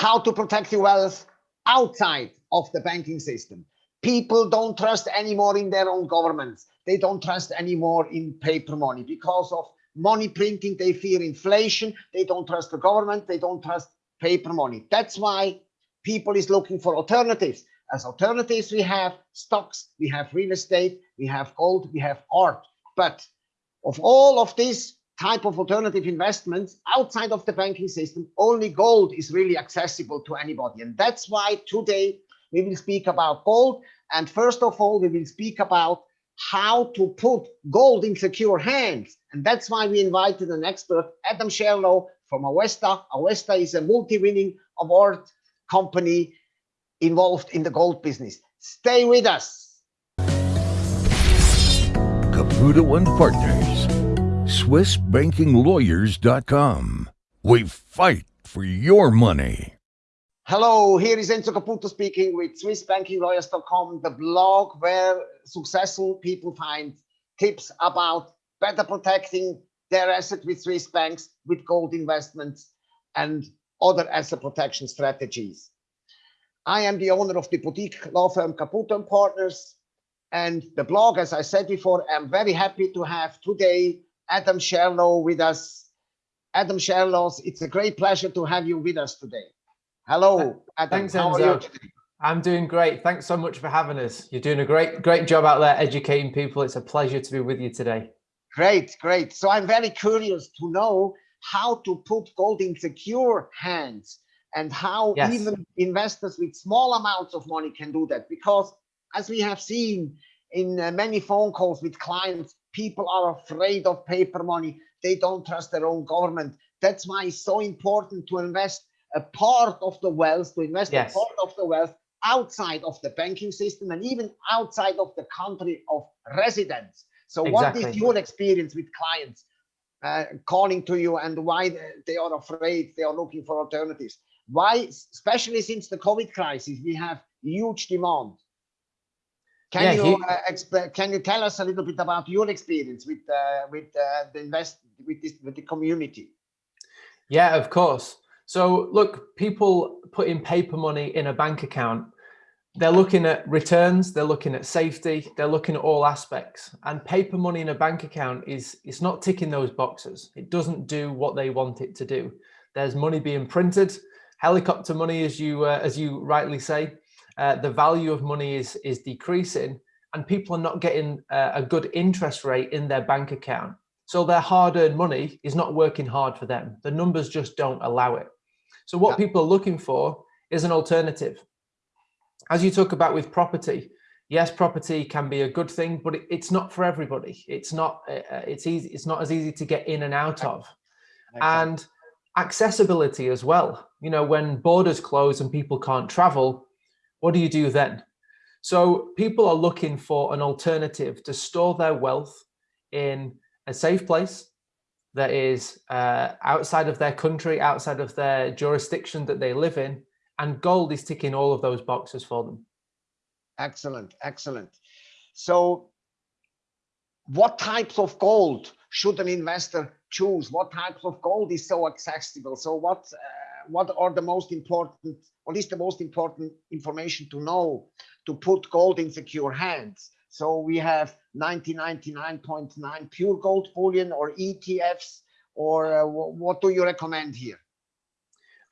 how to protect your wealth outside of the banking system. People don't trust anymore in their own governments. They don't trust anymore in paper money because of money printing. They fear inflation. They don't trust the government. They don't trust paper money. That's why people is looking for alternatives. As alternatives, we have stocks, we have real estate, we have gold, we have art. But of all of these type of alternative investments outside of the banking system, only gold is really accessible to anybody. And that's why today we will speak about gold. And first of all, we will speak about how to put gold in secure hands. And that's why we invited an expert, Adam Sherlow from Auvesta. Auvesta is a multi-winning award company involved in the gold business. Stay with us. Caputo and Partners, SwissBankingLawyers.com. We fight for your money. Hello, here is Enzo Caputo speaking with SwissBankingLawyers.com, the blog where successful people find tips about better protecting their asset with Swiss banks, with gold investments, and other asset protection strategies. I am the owner of the boutique law firm Caputo and Partners and the blog, as I said before, I'm very happy to have today Adam Sherlow with us. Adam Sherlow, it's a great pleasure to have you with us today. Hello, Adam. Thanks, How Enzo. are you today? I'm doing great. Thanks so much for having us. You're doing a great, great job out there educating people. It's a pleasure to be with you today. Great, great. So I'm very curious to know how to put gold in secure hands and how yes. even investors with small amounts of money can do that. Because as we have seen in uh, many phone calls with clients, people are afraid of paper money. They don't trust their own government. That's why it's so important to invest a part of the wealth, to invest yes. a part of the wealth outside of the banking system and even outside of the country of residence. So exactly. what is your experience with clients uh, calling to you and why they are afraid, they are looking for alternatives? Why, especially since the COVID crisis, we have huge demand. Can yeah, you uh, can you tell us a little bit about your experience with uh, with uh, the invest with this with the community? Yeah, of course. So look, people put in paper money in a bank account. They're looking at returns, they're looking at safety, they're looking at all aspects. And paper money in a bank account is it's not ticking those boxes. It doesn't do what they want it to do. There's money being printed, helicopter money, as you uh, as you rightly say. Uh, the value of money is is decreasing, and people are not getting uh, a good interest rate in their bank account. So their hard-earned money is not working hard for them. The numbers just don't allow it. So what yeah. people are looking for is an alternative. As you talk about with property, yes, property can be a good thing, but it, it's not for everybody. It's not, uh, uh, it's easy. It's not as easy to get in and out of. And accessibility as well. You know, when borders close and people can't travel, what do you do then? So people are looking for an alternative to store their wealth in a safe place that is uh, outside of their country, outside of their jurisdiction that they live in, and gold is ticking all of those boxes for them. Excellent, excellent. So what types of gold should an investor choose? What types of gold is so accessible? So what, uh, what are the most important, what is the most important information to know to put gold in secure hands? So we have 1999.9 pure gold bullion or ETFs, or uh, what do you recommend here?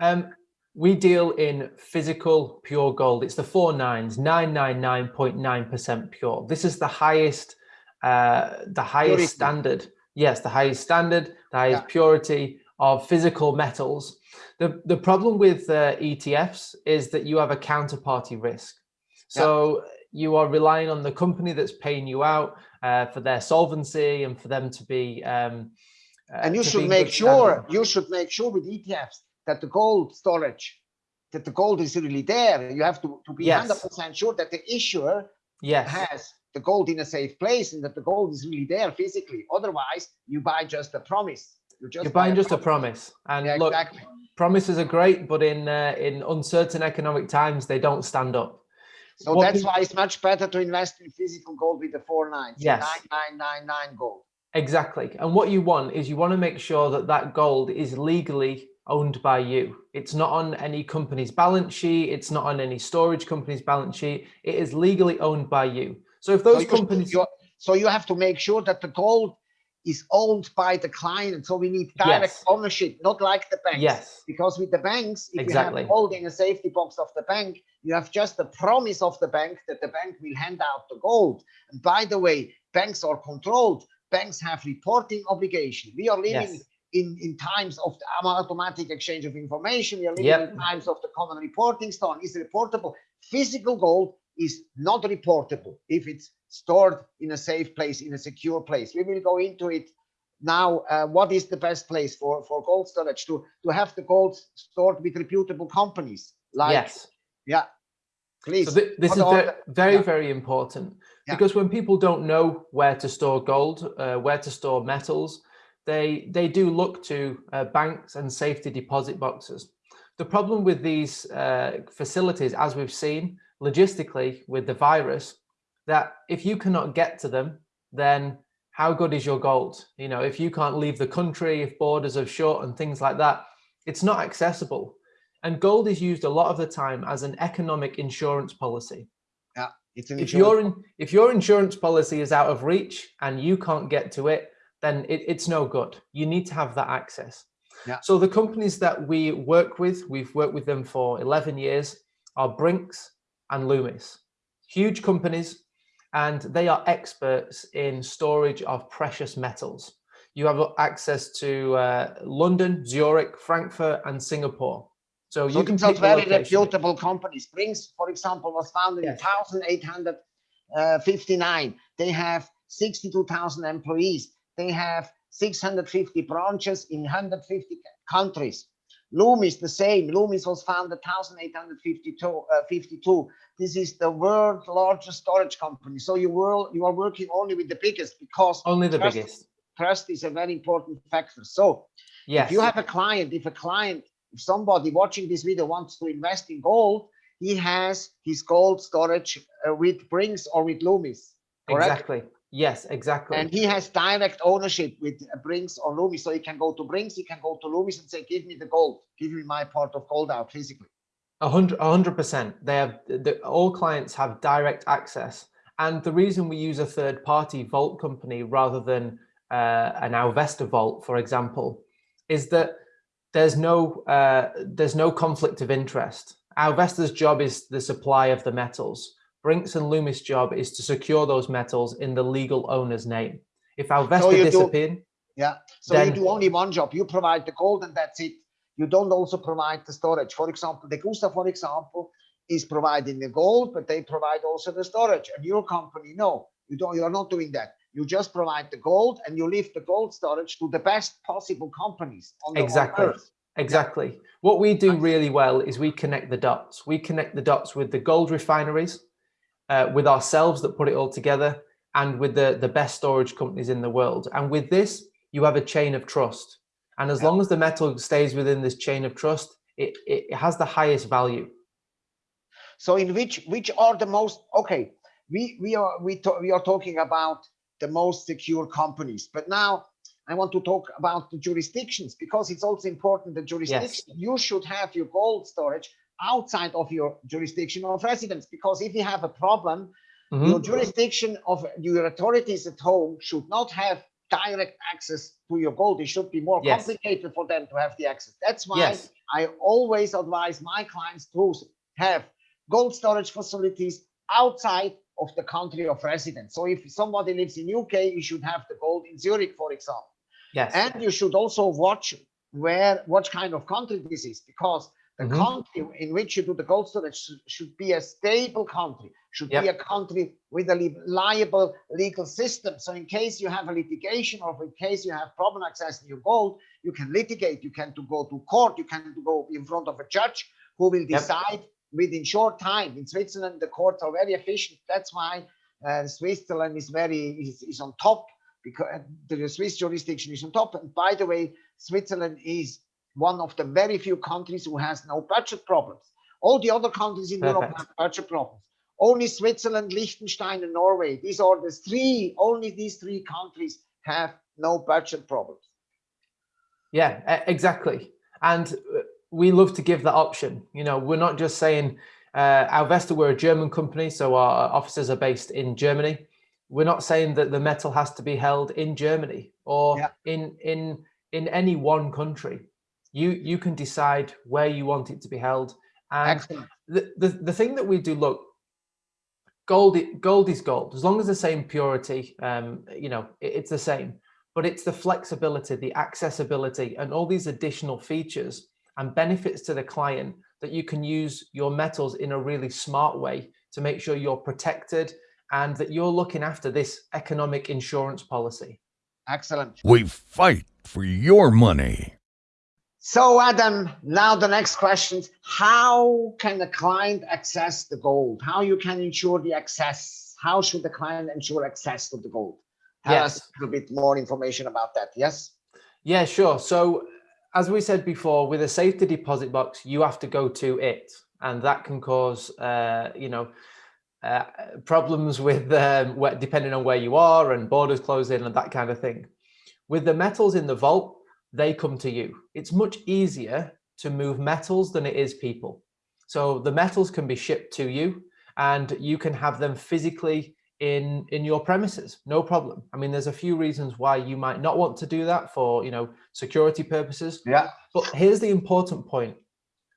Um, we deal in physical pure gold. It's the four nines, 999.9% pure. This is the highest, uh, the highest purity. standard. Yes, the highest standard, the highest yeah. purity of physical metals. The, the problem with uh, ETFs is that you have a counterparty risk. So yeah you are relying on the company that's paying you out uh, for their solvency and for them to be um, uh, and you should make sure you should make sure with ETFs that the gold storage that the gold is really there you have to, to be 100 yes. percent sure that the issuer yes. has the gold in a safe place and that the gold is really there physically otherwise you buy just a promise you're, just you're buying just a promise and yeah, look exactly. promises are great but in uh, in uncertain economic times they don't stand up so what that's why it's much better to invest in physical gold with the four nines. Yes. Nine nine nine nine gold. Exactly. And what you want is you want to make sure that that gold is legally owned by you. It's not on any company's balance sheet. It's not on any storage company's balance sheet. It is legally owned by you. So if those So companies, So you have to make sure that the gold is owned by the client. So we need direct Yes. ownership, not like the banks. yes, Because with the banks, if Exactly. you have holding a safety box of the bank, you have just the promise of the bank that the bank will hand out the gold. And by the way, banks are controlled. Banks have reporting obligation. We are living yes, in, in times of the automatic exchange of information. We are living Yep. in times of the common reporting stone is reportable. Physical gold is not reportable if it's stored in a safe place, in a secure place. We will go into it now. Uh, what is the best place for, for gold storage? To, to have the gold stored with reputable companies. Like, yes. yeah, please. So thi- this is the- very, yeah. very important Yeah. because when people don't know where to store gold, uh, where to store metals, they they do look to uh, banks and safety deposit boxes. The problem with these uh, facilities, as we've seen logistically with the virus, that if you cannot get to them, then how good is your gold? You know, if you can't leave the country, if borders are shut and things like that, it's not accessible. And gold is used a lot of the time as an economic insurance policy. it's an If your in, if your insurance policy is out of reach and you can't get to it, then it, it's no good. You need to have that access. Yeah. So the companies that we work with, we've worked with them for 11 years, are Brinks and Loomis. Huge companies, and they are experts in storage of precious metals. You have access to uh, London, Zurich, Frankfurt, and Singapore. So you So can these are pick very reputable companies. Brinks, for example, was founded Yes. in 1859. They have 62,000 employees. They have 650 branches in 150 countries. Loomis, the same. Loomis was founded 1852. Uh, 52. This is the world's largest storage company. So you, will, you are working only with the biggest because Only the Trust- biggest. trust is a very important factor. So Yes. if you have a client, if a client, if somebody watching this video wants to invest in gold, he has his gold storage uh, with Brinks or with Loomis, correct? Exactly. Yes, exactly. And he has direct ownership with Brinks or Loomis. So he can go to Brinks, he can go to Loomis and say, give me the gold, give me my part of gold out physically. A hundred, a hundred percent. They have the, all clients have direct access, and the reason we use a third-party vault company rather than uh, an Auvesta vault, for example, is that there's no uh, there's no conflict of interest. Auvesta's job is the supply of the metals. Brinks and Loomis' job is to secure those metals in the legal owner's name. If Auvesta do- disappeared, Yeah. So you do only one job. You provide the gold and that's it. You don't also provide the storage. For example, the Gusta, for example, is providing the gold, but they provide also the storage. And your company, no, you don't. You are not doing that. You just provide the gold and you leave the gold storage to the best possible companies on the Exactly. earth. Exactly. What we do really well is we connect the dots. We connect the dots with the gold refineries, uh, with ourselves that put it all together, and with the, the best storage companies in the world. And with this, you have a chain of trust. And as Yeah. long as the metal stays within this chain of trust, it, it has the highest value. So in which which are the most okay? We we are we we are talking about the most secure companies, but now I want to talk about the jurisdictions because it's also important. The jurisdiction you should have your gold storage outside of your jurisdiction of residence because if you have a problem, Mhm. your jurisdiction of your authorities at home should not have direct access to your gold. It should be more Yes. complicated for them to have the access. That's why Yes. I always advise my clients to have gold storage facilities outside of the country of residence. So if somebody lives in UK, you should have the gold in Zurich, for example. Yes. And you should also watch where what kind of country this is, because the Mhm. country in which you do the gold storage should, should be a stable country, should be a country with a reliable legal system. So in case you have a litigation or in case you have problem accessing your gold, you can litigate, you can to go to court, you can to go in front of a judge who will Yep. decide within short time. In Switzerland, the courts are very efficient. That's why uh, Switzerland is very is, is on top because the Swiss jurisdiction is on top. And by the way, Switzerland is one of the very few countries who has no budget problems. All the other countries in Europe have budget problems. Only Switzerland, Liechtenstein, and Norway. These are the three. Only these three countries have no budget problems. Yeah, exactly. And uh, we love to give that option. You know, we're not just saying, uh, Auvesta, we're a German company, so our offices are based in Germany. We're not saying that the metal has to be held in Germany or Yeah. in in in any one country. You you can decide where you want it to be held. And Excellent. the, the, the thing that we do look gold gold is gold as long as the same purity um you know it- it's the same but it's the flexibility the accessibility and all these additional features and benefits to the client that you can use your metals in a really smart way to make sure you're protected and that you're looking after this economic insurance policy Excellent. We fight for your money. So Adam, now the next question, is how can the client access the gold? How you can ensure the access? How should the client ensure access to the gold? Tell us Yes. a little bit more information about that. Yes? Yeah, sure. So as we said before, with a safety deposit box, you have to go to it, and that can cause, uh, you know, uh, problems with um, depending on where you are and borders closing and that kind of thing. With the metals in the vault, they come to you. It's much easier to move metals than it is people. So the metals can be shipped to you, and you can have them physically in in your premises. No problem. I mean there's a few reasons why you might not want to do that for you know security purposes. Yeah. but here's the important point.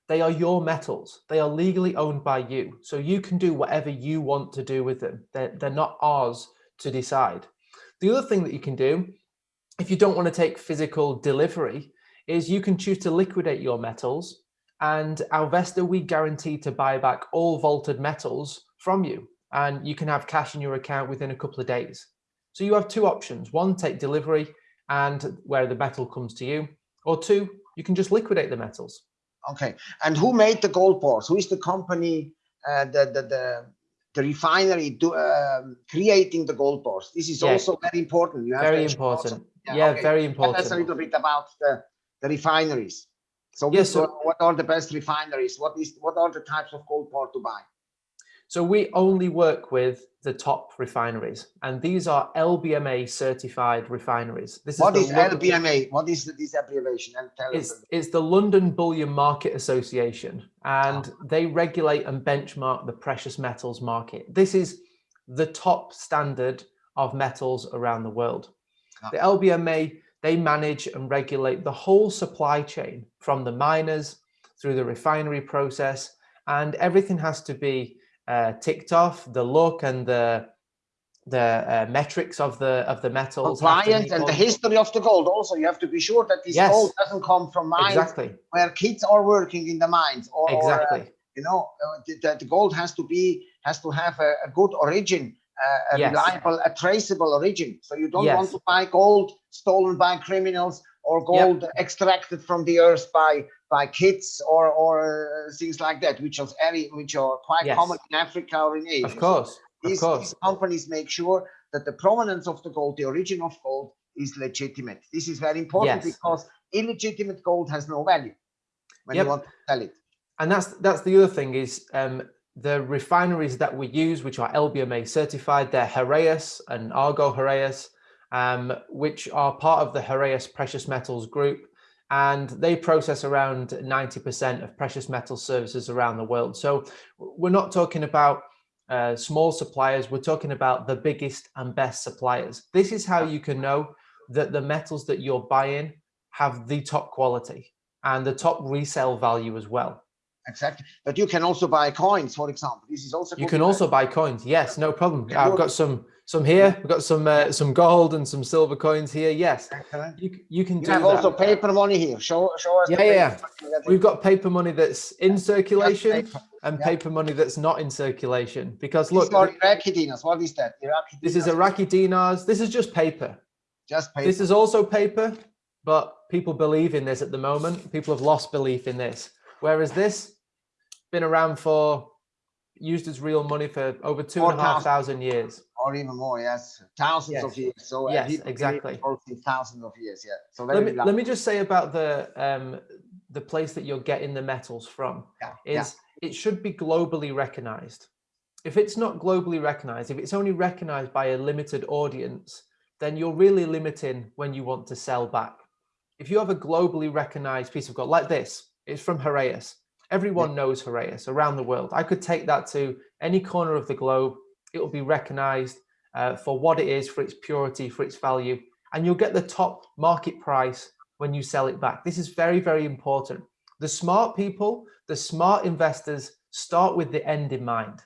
They are your metals. They are legally owned by you. So you can do whatever you want to do with them. They're, they're not ours to decide. The other thing that you can do if you don't want to take physical delivery is you can choose to liquidate your metals and Auvesta we guarantee to buy back all vaulted metals from you and you can have cash in your account within a couple of days. So you have two options. One, take delivery and where the metal comes to you, or two, you can just liquidate the metals. Okay. And who made the gold bars? Who is the company, uh, the, the, the, the refinery do, um, creating the gold bars? This is Yeah. also very important. You have Very important. Yeah, okay. very important. Tell us a little bit about the, the refineries. So, Yes, so- what are the best refineries? What is what are the types of gold bar to buy? So we only work with the top refineries, and these are LBMA certified refineries. This What the is Lon- LBMA? What is this abbreviation? And tell us. It's, it's the London Bullion Market Association, and ah. they regulate and benchmark the precious metals market. This is the top standard of metals around the world. The LBMA, they manage and regulate the whole supply chain from the miners through the refinery process, and everything has to be uh, ticked off. The look and the the uh, metrics of the of the metals compliance and the history of the gold. Also, you have to be sure that this Yes. gold doesn't come from mines exactly where kids are working in the mines. Or, or, uh, exactly you know, uh, the, the- the gold has to be has to have a, a good origin, a Yes. reliable, a traceable origin. So you don't want to buy gold stolen by criminals or gold extracted from the earth by by kids or or things like that, which are very which are quite Yes. common in Africa or in Asia. of So course of these, course these companies make sure that the provenance of the gold, the origin of gold, is legitimate. This is very important Yes. because illegitimate gold has no value when Yep. you want to sell it. and that's that's the other thing is um, the refineries that we use, which are LBMA certified, they're Heraeus and Argor-Heraeus, um, which are part of the Heraeus Precious Metals Group, and they process around 90% of precious metal services around the world. So we're not talking about uh, small suppliers, we're talking about the biggest and best suppliers. This is how you can know that the metals that you're buying have the top quality and the top resale value as well. Exactly. But you can also buy coins, for example. This is also You can also buy coins. Yes, no problem. I've got some some here. We've got some uh, some gold and some silver coins here. Yes, you you can You do have that. also paper money here. Show show us. Yeah, yeah. We've got paper money that's in circulation paper. and Yeah. paper money that's not in circulation. Because look, Iraqi dinars. What is that? Iraqi this is Iraqi dinars. This is just paper. just paper. This is also paper, but people believe in this at the moment. People have lost belief in this. Whereas this been around for used as real money for over two and a half 4,000. years. or even more. Yes, thousands Yes. of years. So uh, Yes, exactly. thousands of years. Yeah. So let me, let me just say about the um the place that you're getting the metals from Yeah, is yeah. it should be globally recognized if it's not globally recognized if it's only recognized by a limited audience then you're really limiting when you want to sell back if you have a globally recognized piece of gold like this, it's from Heraeus. Everyone yeah. knows Heraeus around the world. I could take that to any corner of the globe. It will be recognized uh, for what it is, for its purity, for its value, and you'll get the top market price when you sell it back. This is very, very important. The smart people, the smart investors start with the end in mind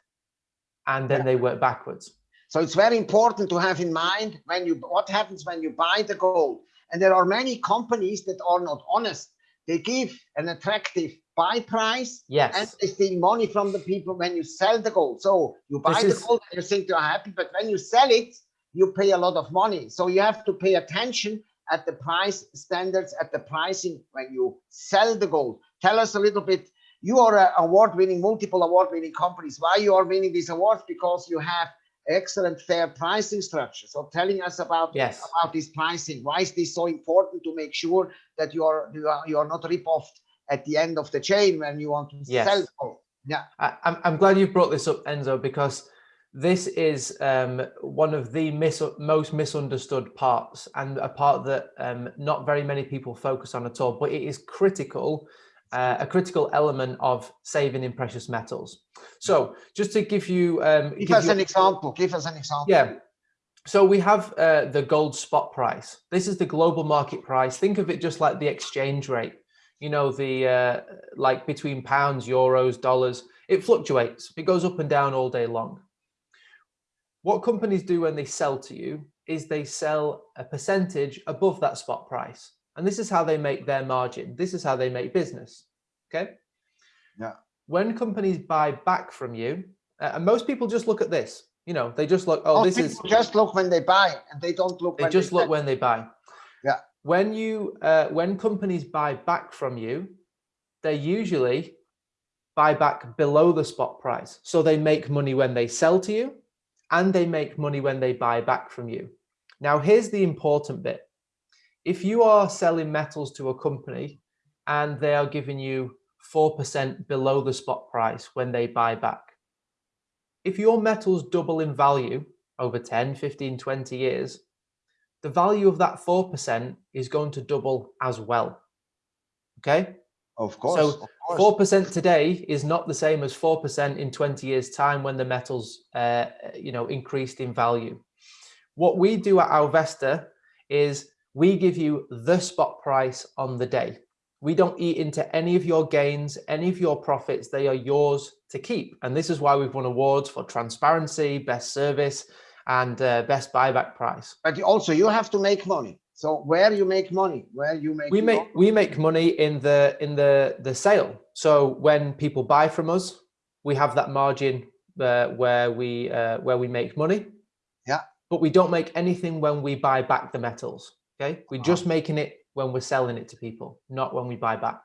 and then yeah. they work backwards. So it's very important to have in mind when you what happens when you buy the gold. And there are many companies that are not honest. They give an attractive buy price yes. and they steal money from the people when you sell the gold. So you buy this the is... gold and you think you're happy, but when you sell it, you pay a lot of money. So you have to pay attention at the price standards, at the pricing when you sell the gold. Tell us a little bit you are an award-winning, multiple award-winning companies. Why you are winning these awards? Because you have excellent fair pricing structure. So telling us about yes. about this pricing. Why is this so important to make sure that you are you are you are not rip off at the end of the chain when you want to yes. sell gold? Yeah, I, I'm I'm glad you brought this up, Enzo, because this is um, one of the mis most misunderstood parts and a part that um, not very many people focus on at all, but it is critical uh, a critical element of saving in precious metals. So just to give you... Um, give, give us you, an example, give us an example. Yeah. So we have uh, the gold spot price. This is the global market price. Think of it just like the exchange rate. You know, the uh, like between pounds, euros, dollars, it fluctuates. It goes up and down all day long. What companies do when they sell to you is they sell a percentage above that spot price. And this is how they make their margin. This is how they make business. Okay. Yeah. When companies buy back from you, uh, and most people just look at this, you know, they just look, oh, this is just look when they buy and they don't look. They just they look when they buy. Yeah. When you, uh, when companies buy back from you, they usually buy back below the spot price. So they make money when they sell to you and they make money when they buy back from you. Now, here's the important bit if you are selling metals to a company and they are giving you 4% below the spot price when they buy back, if your metals double in value over 10, 15, 20 years, the value of that 4% is going to double as well. Okay? Of course. So 4% today is not the same as 4% in 20 years time when the metals, uh, you know, increased in value. What we do at Auvesta is we give you the spot price on the day. We don't eat into any of your gains, any of your profits. They are yours to keep. And this is why we've won awards for transparency, best service, and uh, best buyback price. But also you have to make money. So where you make money, where you make we make money? we make money in the in the the sale. So when people buy from us, we have that margin uh, where we uh, where we make money. Yeah. But we don't make anything when we buy back the metals. Okay, we're uh -huh. just making it when we're selling it to people, not when we buy back.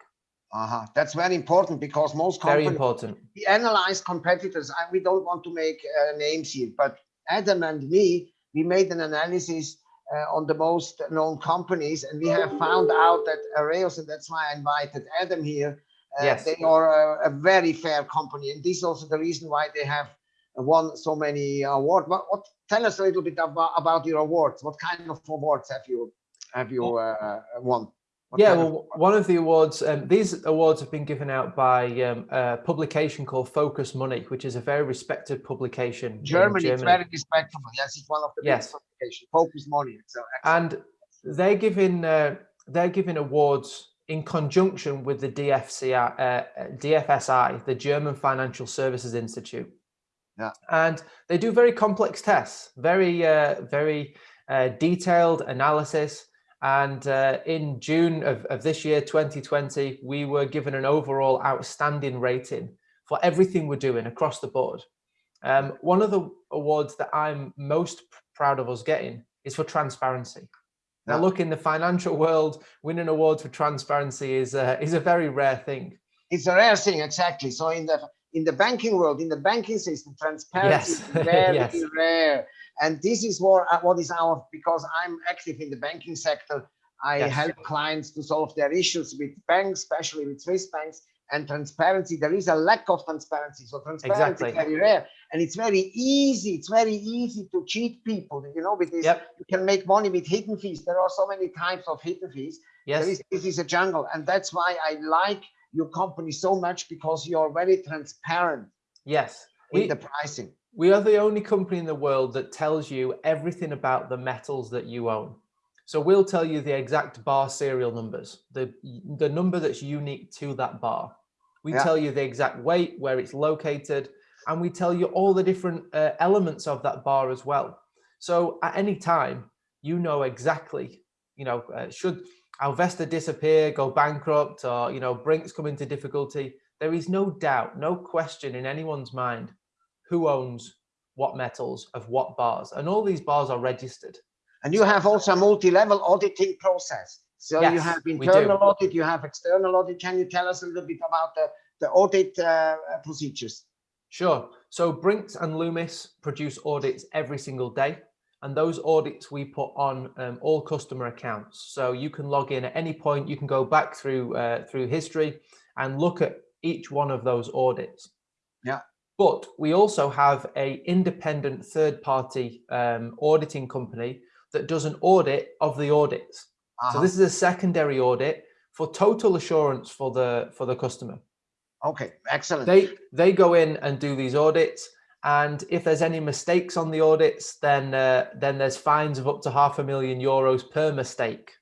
Uh -huh. That's very important because most companies, very important. We analyze competitors. and we don't want to make uh, names here, but Adam and me, we made an analysis uh, on the most known companies, and we have found out that Heraeus, and that's why I invited Adam here. Uh, yes. They are a, a, very fair company, and this is also the reason why they have won so many awards. What, what, tell us a little bit about, about your awards. What kind of awards have you have you uh, won? What yeah, well, one of the awards, um, these awards have been given out by um, a publication called Focus Money, which is a very respected publication. Germany, Germany. it's very respectable. Yes, it's one of the yes. publications. Focus Money. So and they're giving uh, they're giving awards in conjunction with the DFCI, uh, DFSI, the German Financial Services Institute. Yeah. And they do very complex tests, very, uh, very uh, detailed analysis and uh, in June of, of this year, 2020, we were given an overall outstanding rating for everything we're doing across the board. Um, one of the awards that I'm most proud of us getting is for transparency. Now, look, in the financial world, winning awards for transparency is a, is a very rare thing. It's a rare thing, exactly. So in the in the banking world, in the banking system, transparency yes. is very yes. rare. And this is what, uh, what is our, because I'm active in the banking sector, I yes. help clients to solve their issues with banks, especially with Swiss banks and transparency. There is a lack of transparency. So transparency exactly. is very rare and it's very easy. It's very easy to cheat people. You know, with this, yep. you can make money with hidden fees. There are so many types of hidden fees. Yes. Is, this is a jungle, and that's why I like your company so much because you are very transparent Yes. in We, the pricing. we are the only company in the world that tells you everything about the metals that you own. So we'll tell you the exact bar serial numbers, the the number that's unique to that bar. We Yeah. tell you the exact weight, where it's located, and we tell you all the different uh, elements of that bar as well. So at any time, you know exactly, you know, uh, should Auvesta disappear, go bankrupt, or you know, Brinks come into difficulty, there is no doubt, no question in anyone's mind who owns what metals of what bars, and all these bars are registered. And you have also a multi-level auditing process. So you Yes, have we do. internal audit, you have external audit. Can you tell us a little bit about the, the audit uh, procedures? Sure. So Brinks and Loomis produce audits every single day. And those audits we put on um, all customer accounts. So you can log in at any point. You can go back through uh, through history and look at each one of those audits. Yeah. But we also have a independent third party um, auditing company that does an audit of the audits. So Uh-huh. this is a secondary audit for total assurance for the for the customer Okay, excellent. they they go in and do these audits and if there's any mistakes on the audits then uh, then there's fines of up to half a million euros per mistake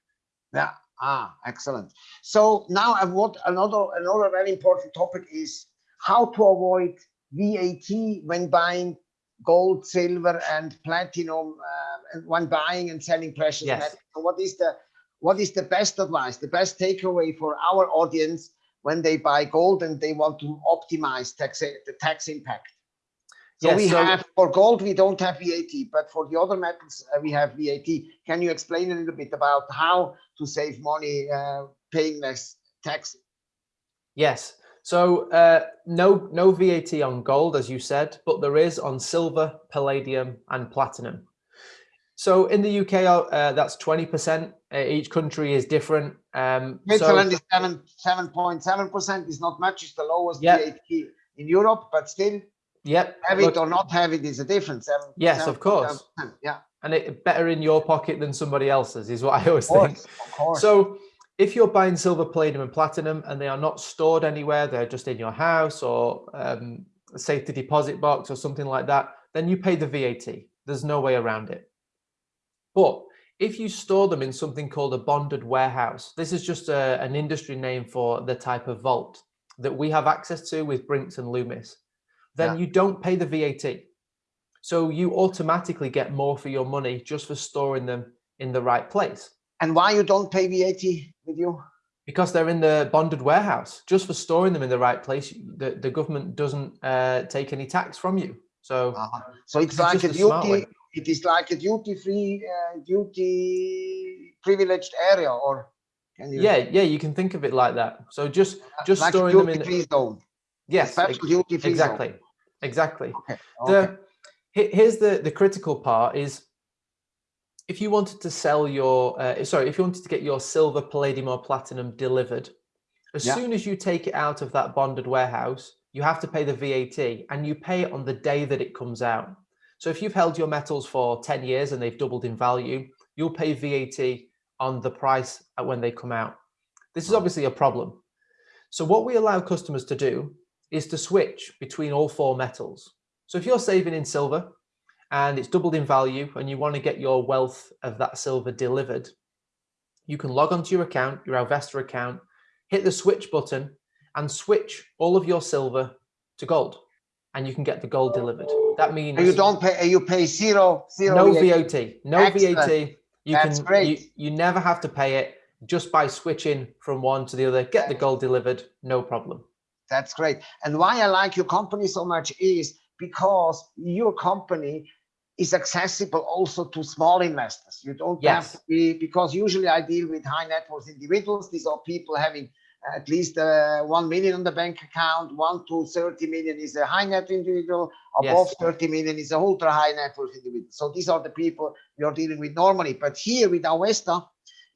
Yeah. Ah, excellent. So now what another another very important topic is how to avoid VAT when buying gold, silver, and platinum, uh, when buying and selling precious Yes. metals. So what is the what is the best advice, the best takeaway for our audience when they buy gold and they want to optimize tax the tax impact? So Yes, we so- have for gold we don't have VAT, but for the other metals uh, we have VAT. Can you explain a little bit about how to save money uh, paying less tax? yes so uh, no no vat on gold as you said but there is on silver palladium and platinum so in the uk uh, that's 20 percent uh, each country is different um so- Switzerland is seven seven point seven percent is not much. It's the lowest Yeah. VAT in Europe, but still yep have look- it or not have it is a difference. Seven- Yes, um, of course. 7.7%. Yeah, and it better in your pocket than somebody else's is what i always of think of course. So if you're buying silver, palladium, and platinum, and they are not stored anywhere, they're just in your house or um, a safety deposit box or something like that, then you pay the VAT. There's no way around it. But if you store them in something called a bonded warehouse, this is just a, an industry name for the type of vault that we have access to with Brinks and Loomis, then Yeah. you don't pay the VAT. So you automatically get more for your money just for storing them in the right place and why you don't pay VAT with you? because they're in the bonded warehouse just for storing them in the right place the, the government doesn't uh, take any tax from you so Uh-huh. So it's It's like a duty. It is like a duty-free, uh, duty privileged area, or can you? yeah yeah you can think of it like that so just just like storing them in duty-free zone. yes special duty-free zone. Exactly exactly Okay. the okay. here's the the critical part is if you wanted to sell your uh, sorry if you wanted to get your silver palladium or platinum delivered as Yeah. soon as you take it out of that bonded warehouse you have to pay the vat and you pay it on the day that it comes out so if you've held your metals for 10 years and they've doubled in value you'll pay vat on the price when they come out this is obviously a problem so what we allow customers to do is to switch between all four metals so if you're saving in silver and it's doubled in value and you want to get your wealth of that silver delivered, you can log onto your account, your Auvesta account, hit the switch button and switch all of your silver to gold and you can get the gold delivered. That means you don't pay. You pay zero, zero. no VAT. VAT, no Excellent. VAT. You That's can great. You, you never have to pay it just by switching from one to the other, get the gold delivered, no problem. That's great. And why I like your company so much is because your company is accessible also to small investors. You don't have to be, because usually I deal with high net worth individuals. These are people having at least uh, 1 million on the bank account. 1 to 30 million is a high net individual. Above Yes. 30 million is a ultra high net worth individual. So these are the people we are dealing with normally. But here with Auvesta,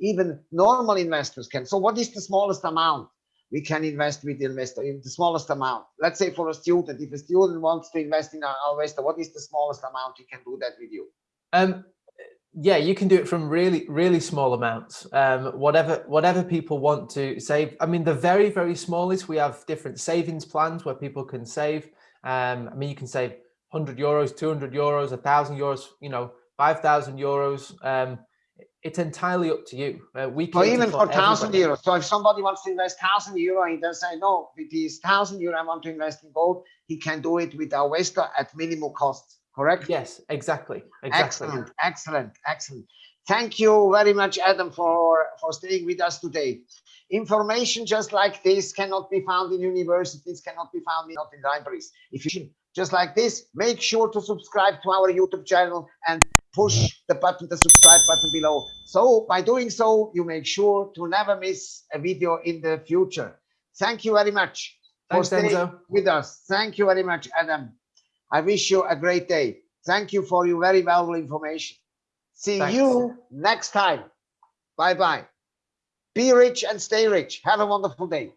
even normal investors can. So what is the smallest amount? We can invest with the investor in the smallest amount. Let's say for a student, if a student wants to invest in our investor, what is the smallest amount he can do that with you? Um, Yeah, you can do it from really, really small amounts. Um, whatever, whatever people want to save. I mean, the very, very smallest, we have different savings plans where people can save. Um, I mean, you can save 100 euros, 200 euros, 1,000 euros, you know, 5,000 euros. Um, it's entirely up to you. Uh, we Or cater even for thousand everybody. euros. So if somebody wants to invest thousand euro, he does say, no, with these thousand euro, I want to invest in gold. He can do it with our Vesta at minimal cost, correct? Yes, exactly, exactly. Excellent, excellent, excellent. Thank you very much, Adam, for, for staying with us today. Information just like this cannot be found in universities, cannot be found in, not in libraries. If you just like this, make sure to subscribe to our YouTube channel and push the button, the subscribe button below. So by doing so, you make sure to never miss a video in the future. Thank you very much for staying Enzo. with us. Thank you very much, Adam. I wish you a great day. Thank you for your very valuable information. See Thanks. you next time. Bye bye. Be rich and stay rich. Have a wonderful day.